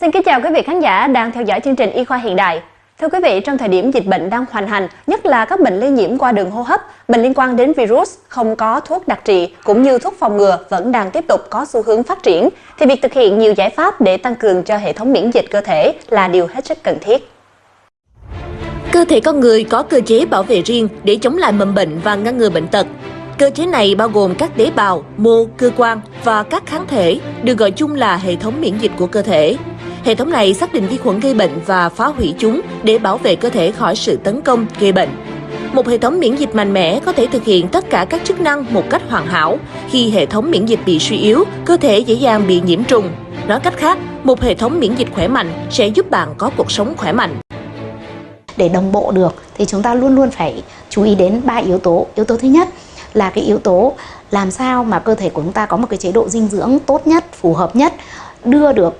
Xin kính chào quý vị khán giả đang theo dõi chương trình Y khoa hiện đại. Thưa quý vị, trong thời điểm dịch bệnh đang hoành hành, nhất là các bệnh lây nhiễm qua đường hô hấp, bệnh liên quan đến virus không có thuốc đặc trị cũng như thuốc phòng ngừa vẫn đang tiếp tục có xu hướng phát triển, thì việc thực hiện nhiều giải pháp để tăng cường cho hệ thống miễn dịch cơ thể là điều hết sức cần thiết. Cơ thể con người có cơ chế bảo vệ riêng để chống lại mầm bệnh và ngăn ngừa bệnh tật. Cơ chế này bao gồm các tế bào, mô, cơ quan và các kháng thể, được gọi chung là hệ thống miễn dịch của cơ thể. Hệ thống này xác định vi khuẩn gây bệnh và phá hủy chúng để bảo vệ cơ thể khỏi sự tấn công gây bệnh. Một hệ thống miễn dịch mạnh mẽ có thể thực hiện tất cả các chức năng một cách hoàn hảo. Khi hệ thống miễn dịch bị suy yếu, cơ thể dễ dàng bị nhiễm trùng. Nói cách khác, một hệ thống miễn dịch khỏe mạnh sẽ giúp bạn có cuộc sống khỏe mạnh. Để đồng bộ được thì chúng ta luôn luôn phải chú ý đến ba yếu tố. Yếu tố thứ nhất là cái yếu tố làm sao mà cơ thể của chúng ta có một cái chế độ dinh dưỡng tốt nhất, phù hợp nhất, đưa được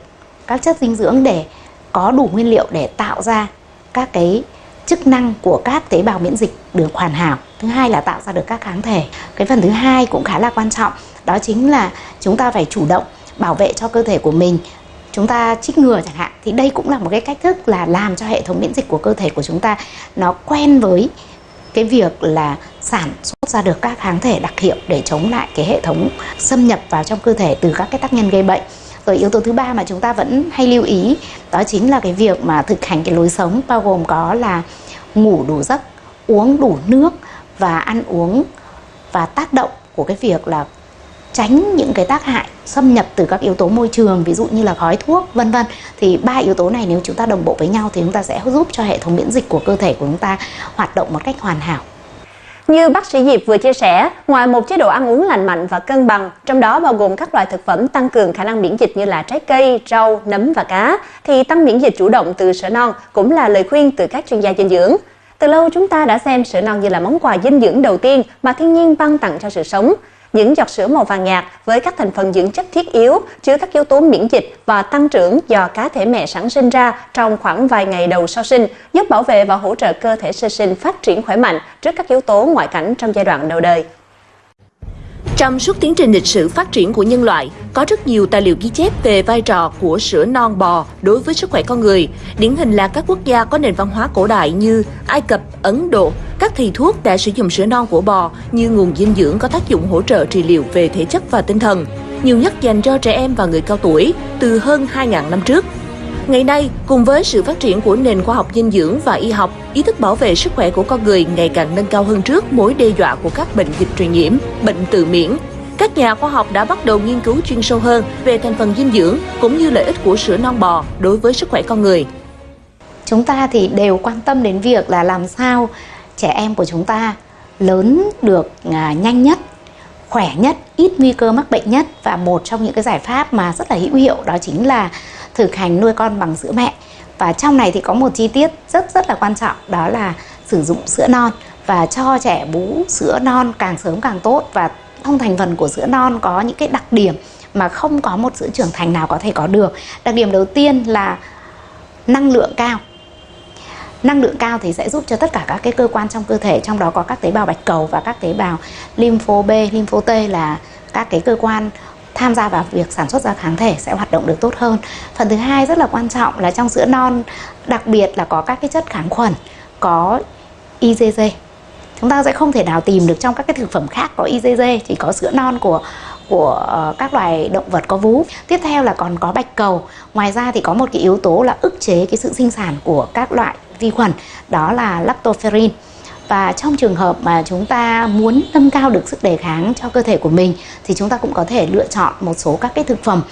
các chất dinh dưỡng để có đủ nguyên liệu để tạo ra các cái chức năng của các tế bào miễn dịch được hoàn hảo. Thứ hai là tạo ra được các kháng thể. Cái phần thứ hai cũng khá là quan trọng, đó chính là chúng ta phải chủ động bảo vệ cho cơ thể của mình chúng ta trích ngừa chẳng hạn thì đây cũng là một cái cách thức là làm cho hệ thống miễn dịch của cơ thể của chúng ta nó quen với cái việc là sản xuất ra được các kháng thể đặc hiệu để chống lại cái hệ thống xâm nhập vào trong cơ thể từ các cái tác nhân gây bệnh rồi yếu tố thứ ba mà chúng ta vẫn hay lưu ý, đó chính là cái việc mà thực hành cái lối sống, bao gồm có là ngủ đủ giấc, uống đủ nước và ăn uống và tác động của cái việc là tránh những cái tác hại xâm nhập từ các yếu tố môi trường, ví dụ như là khói thuốc, vân vân. Thì ba yếu tố này nếu chúng ta đồng bộ với nhau thì chúng ta sẽ giúp cho hệ thống miễn dịch của cơ thể của chúng ta hoạt động một cách hoàn hảo như bác sĩ Diệp vừa chia sẻ, ngoài một chế độ ăn uống lành mạnh và cân bằng, trong đó bao gồm các loại thực phẩm tăng cường khả năng miễn dịch như là trái cây, rau, nấm và cá, thì tăng miễn dịch chủ động từ sữa non cũng là lời khuyên từ các chuyên gia dinh dưỡng. Từ lâu chúng ta đã xem sữa non như là món quà dinh dưỡng đầu tiên mà thiên nhiên ban tặng cho sự sống những giọt sữa màu vàng nhạt với các thành phần dưỡng chất thiết yếu chứa các yếu tố miễn dịch và tăng trưởng do cá thể mẹ sản sinh ra trong khoảng vài ngày đầu sau sinh, giúp bảo vệ và hỗ trợ cơ thể sơ sinh phát triển khỏe mạnh trước các yếu tố ngoại cảnh trong giai đoạn đầu đời. Trong suốt tiến trình lịch sử phát triển của nhân loại, có rất nhiều tài liệu ghi chép về vai trò của sữa non bò đối với sức khỏe con người. Điển hình là các quốc gia có nền văn hóa cổ đại như Ai Cập, Ấn Độ, các thầy thuốc đã sử dụng sữa non của bò như nguồn dinh dưỡng có tác dụng hỗ trợ trị liệu về thể chất và tinh thần, nhiều nhất dành cho trẻ em và người cao tuổi từ hơn 2.000 năm trước. Ngày nay, cùng với sự phát triển của nền khoa học dinh dưỡng và y học, ý thức bảo vệ sức khỏe của con người ngày càng nâng cao hơn trước mối đe dọa của các bệnh dịch truyền nhiễm, bệnh tự miễn. Các nhà khoa học đã bắt đầu nghiên cứu chuyên sâu hơn về thành phần dinh dưỡng cũng như lợi ích của sữa non bò đối với sức khỏe con người. Chúng ta thì đều quan tâm đến việc là làm sao trẻ em của chúng ta lớn được à, nhanh nhất khỏe nhất, ít nguy cơ mắc bệnh nhất và một trong những cái giải pháp mà rất là hữu hiệu đó chính là thực hành nuôi con bằng sữa mẹ. Và trong này thì có một chi tiết rất rất là quan trọng đó là sử dụng sữa non và cho trẻ bú sữa non càng sớm càng tốt và trong thành phần của sữa non có những cái đặc điểm mà không có một sữa trưởng thành nào có thể có được. Đặc điểm đầu tiên là năng lượng cao năng lượng cao thì sẽ giúp cho tất cả các cái cơ quan trong cơ thể trong đó có các tế bào bạch cầu và các tế bào lympho B, lympho T là các cái cơ quan tham gia vào việc sản xuất ra kháng thể sẽ hoạt động được tốt hơn. Phần thứ hai rất là quan trọng là trong sữa non đặc biệt là có các cái chất kháng khuẩn, có IgG. Chúng ta sẽ không thể nào tìm được trong các cái thực phẩm khác có IgG, chỉ có sữa non của của ờ, các loài động vật có vú. Tiếp theo là còn có bạch cầu. Ngoài ra thì có một cái yếu tố là ức chế cái sự sinh sản của các loại vi khuẩn đó là lactoferrin và trong trường hợp mà chúng ta muốn nâng cao được sức đề kháng cho cơ thể của mình, thì chúng ta cũng có thể lựa chọn một số các cái thực phẩm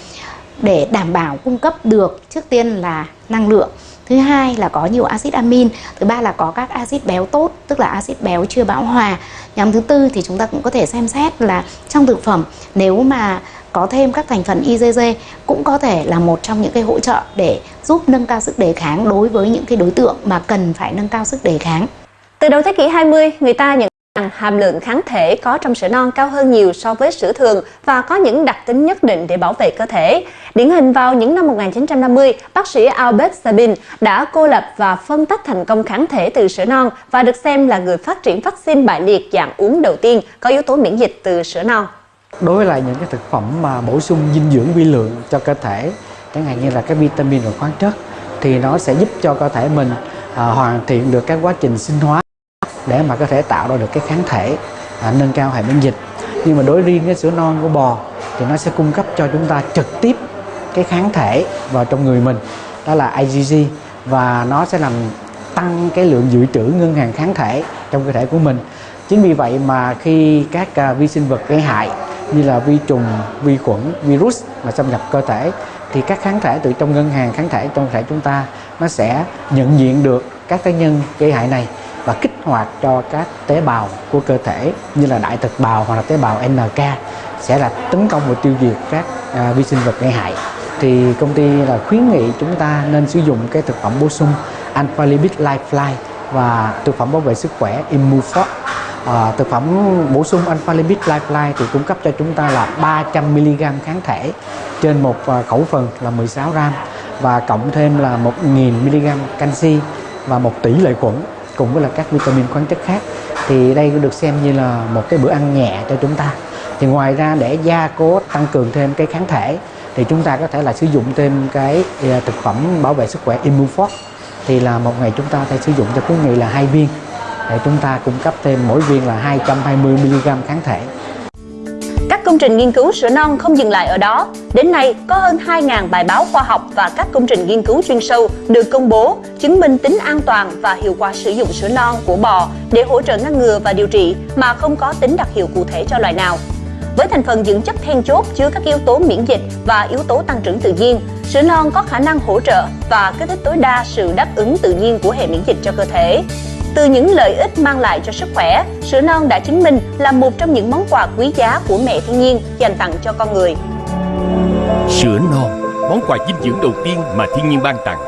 để đảm bảo cung cấp được trước tiên là năng lượng thứ hai là có nhiều axit amin, thứ ba là có các axit béo tốt, tức là axit béo chưa bão hòa nhóm thứ tư thì chúng ta cũng có thể xem xét là trong thực phẩm, nếu mà có thêm các thành phần IgG cũng có thể là một trong những cái hỗ trợ để giúp nâng cao sức đề kháng đối với những cái đối tượng mà cần phải nâng cao sức đề kháng. Từ đầu thế kỷ 20, người ta nhận rằng hàm lượng kháng thể có trong sữa non cao hơn nhiều so với sữa thường và có những đặc tính nhất định để bảo vệ cơ thể. Điển hình vào những năm 1950, bác sĩ Albert Sabin đã cô lập và phân tách thành công kháng thể từ sữa non và được xem là người phát triển vaccine bại liệt dạng uống đầu tiên có yếu tố miễn dịch từ sữa non đối với lại những cái thực phẩm mà bổ sung dinh dưỡng vi lượng cho cơ thể chẳng hạn như là các vitamin và khoáng chất thì nó sẽ giúp cho cơ thể mình à, hoàn thiện được các quá trình sinh hóa để mà có thể tạo ra được cái kháng thể à, nâng cao hệ miễn dịch. Nhưng mà đối riêng cái sữa non của bò thì nó sẽ cung cấp cho chúng ta trực tiếp cái kháng thể vào trong người mình đó là IgG và nó sẽ làm tăng cái lượng dự trữ ngân hàng kháng thể trong cơ thể của mình. Chính vì vậy mà khi các uh, vi sinh vật gây hại như là vi trùng vi khuẩn virus mà xâm nhập cơ thể thì các kháng thể từ trong ngân hàng kháng thể trong cơ thể chúng ta nó sẽ nhận diện được các tác nhân gây hại này và kích hoạt cho các tế bào của cơ thể như là đại thực bào hoặc là tế bào NK sẽ là tấn công và tiêu diệt các à, vi sinh vật gây hại. Thì công ty là khuyến nghị chúng ta nên sử dụng cái thực phẩm bổ sung Alpha Lipid Lifeline và thực phẩm bảo vệ sức khỏe Immufor à, thực phẩm bổ sung Alpha Lipid Lifeline thì cung cấp cho chúng ta là 300 mg kháng thể trên một à, khẩu phần là 16 gram và cộng thêm là 1.000 mg canxi và một tỷ lợi khuẩn cùng với là các vitamin khoáng chất khác. Thì đây được xem như là một cái bữa ăn nhẹ cho chúng ta. Thì ngoài ra để gia cố, tăng cường thêm cái kháng thể, thì chúng ta có thể là sử dụng thêm cái à, thực phẩm bảo vệ sức khỏe Immuforce thì là một ngày chúng ta phải sử dụng cho quý vị là hai viên. Để chúng ta cung cấp thêm mỗi viên là 220 mg kháng thể công trình nghiên cứu sữa non không dừng lại ở đó. Đến nay, có hơn 2.000 bài báo khoa học và các công trình nghiên cứu chuyên sâu được công bố chứng minh tính an toàn và hiệu quả sử dụng sữa non của bò để hỗ trợ ngăn ngừa và điều trị mà không có tính đặc hiệu cụ thể cho loài nào. Với thành phần dưỡng chất then chốt chứa các yếu tố miễn dịch và yếu tố tăng trưởng tự nhiên, sữa non có khả năng hỗ trợ và kích thích tối đa sự đáp ứng tự nhiên của hệ miễn dịch cho cơ thể. Từ những lợi ích mang lại cho sức khỏe, sữa non đã chứng minh là một trong những món quà quý giá của mẹ thiên nhiên dành tặng cho con người. Sữa non, món quà dinh dưỡng đầu tiên mà thiên nhiên ban tặng.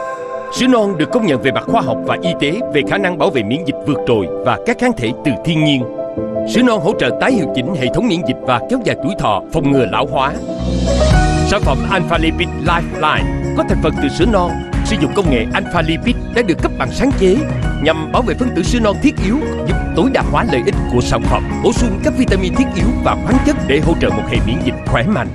Sữa non được công nhận về mặt khoa học và y tế về khả năng bảo vệ miễn dịch vượt trội và các kháng thể từ thiên nhiên. Sữa non hỗ trợ tái hiệu chỉnh hệ thống miễn dịch và kéo dài tuổi thọ, phòng ngừa lão hóa. Sản phẩm Alpha Lipid Lifeline có thành phần từ sữa non sử dụng công nghệ Alpha Lipid đã được cấp bằng sáng chế nhằm bảo vệ phân tử sữa non thiết yếu, giúp tối đa hóa lợi ích của sản phẩm, bổ sung các vitamin thiết yếu và khoáng chất để hỗ trợ một hệ miễn dịch khỏe mạnh.